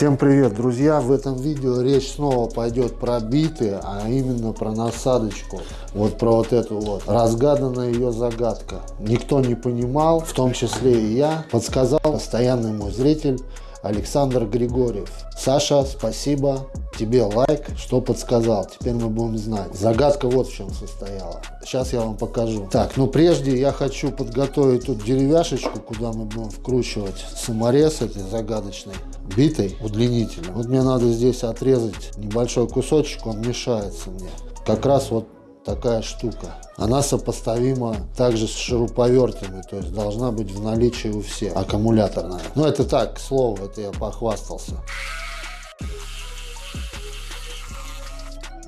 Всем привет, друзья! В этом видео речь снова пойдет про биты, а именно про насадочку. Вот про вот эту вот. Разгаданная ее загадка. Никто не понимал, в том числе и я. Подсказал постоянный мой зритель Александр Григорьев. Саша, спасибо тебе лайк, что подсказал. Теперь мы будем знать. Загадка вот в чем состояла. Сейчас я вам покажу. Так, ну прежде я хочу подготовить тут деревяшечку, куда мы будем вкручивать саморез этой загадочной битой удлинителем. Вот мне надо здесь отрезать небольшой кусочек, он мешается мне. Как раз вот такая штука. Она сопоставима также с шуруповертами, то есть должна быть в наличии у всех, аккумуляторная. Ну это так, к слову, это я похвастался.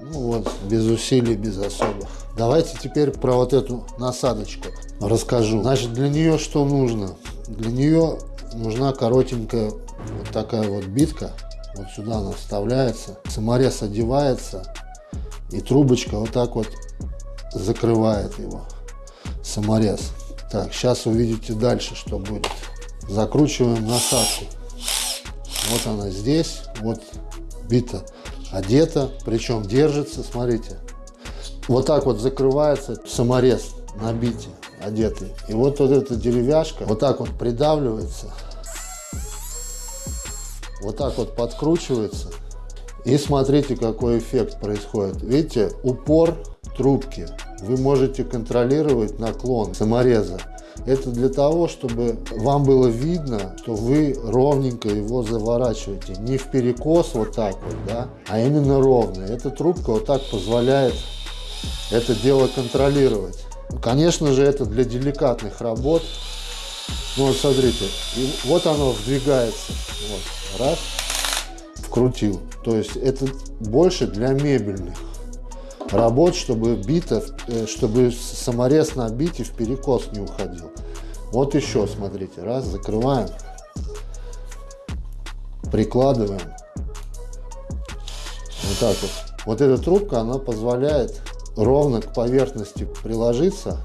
Ну вот, без усилий, без особых. Давайте теперь про вот эту насадочку расскажу. Значит, для нее что нужно? Для нее нужна коротенькая вот такая вот битка. Вот сюда она вставляется. Саморез одевается. И трубочка вот так вот закрывает его. Саморез. Так, сейчас увидите дальше, что будет. Закручиваем насадку. Вот она здесь. Вот бита одета, причем держится, смотрите. Вот так вот закрывается саморез на бите одетый. И вот, вот эта деревяшка вот так вот придавливается, вот так вот подкручивается. И смотрите, какой эффект происходит. Видите, упор трубки вы можете контролировать наклон самореза. Это для того, чтобы вам было видно, что вы ровненько его заворачиваете. Не в перекос вот так вот, да, а именно ровно. Эта трубка вот так позволяет это дело контролировать. Конечно же, это для деликатных работ. Ну вот смотрите, и вот оно вдвигается. Вот, раз, вкрутил. То есть это больше для мебельных работ, чтобы бита, э, чтобы саморез на бите в перекос не уходил. Вот еще, смотрите, раз, закрываем, прикладываем. Вот так вот. Вот эта трубка, она позволяет ровно к поверхности приложиться.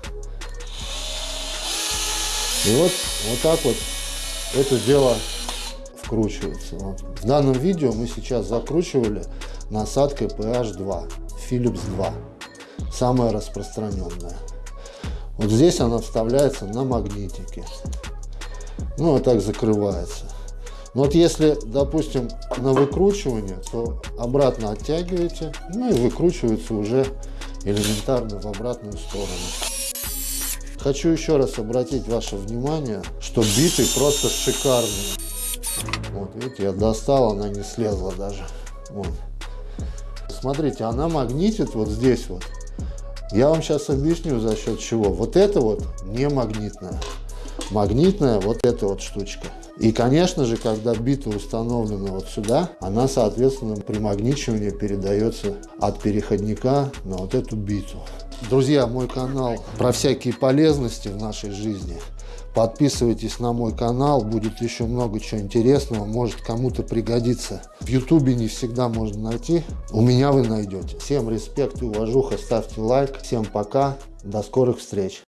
И вот, вот так вот это дело вкручивается. Вот. В данном видео мы сейчас закручивали насадкой PH2. Philips 2, самая распространенная. Вот здесь она вставляется на магнитике. Ну, а так закрывается. Но вот если, допустим, на выкручивание, то обратно оттягиваете, ну и выкручивается уже элементарно в обратную сторону. Хочу еще раз обратить ваше внимание, что биты просто шикарные. Видите, я достал, она не слезла даже. Вот смотрите, она магнитит вот здесь вот. Я вам сейчас объясню за счет чего. Вот это вот не магнитная. Магнитная вот эта вот штучка. И, конечно же, когда бита установлена вот сюда, она, соответственно, при магничивании передается от переходника на вот эту биту. Друзья, мой канал про всякие полезности в нашей жизни. Подписывайтесь на мой канал, будет еще много чего интересного, может кому-то пригодится. В ютубе не всегда можно найти, у меня вы найдете. Всем респект и уважуха, ставьте лайк. Всем пока, до скорых встреч.